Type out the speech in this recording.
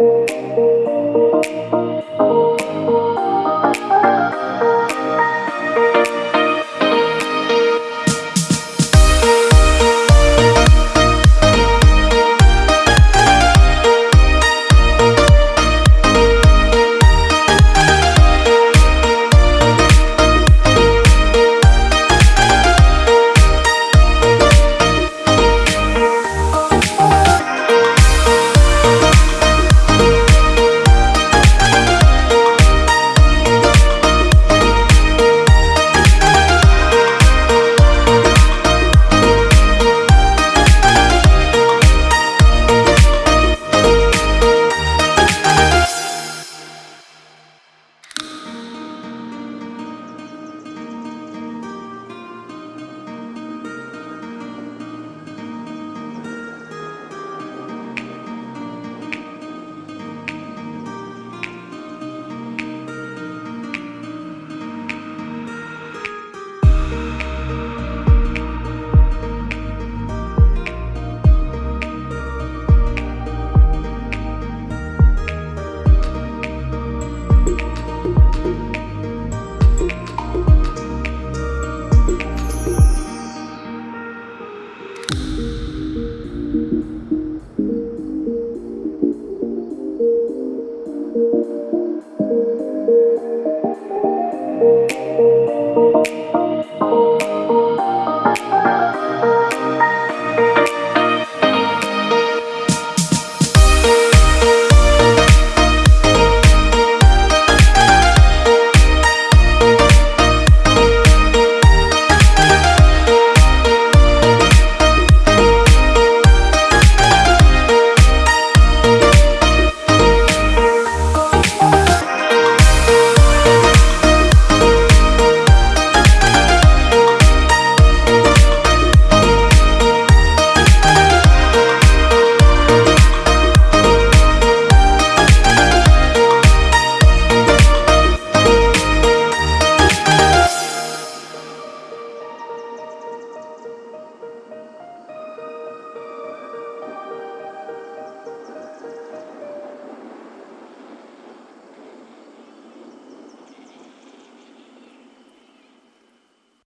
Música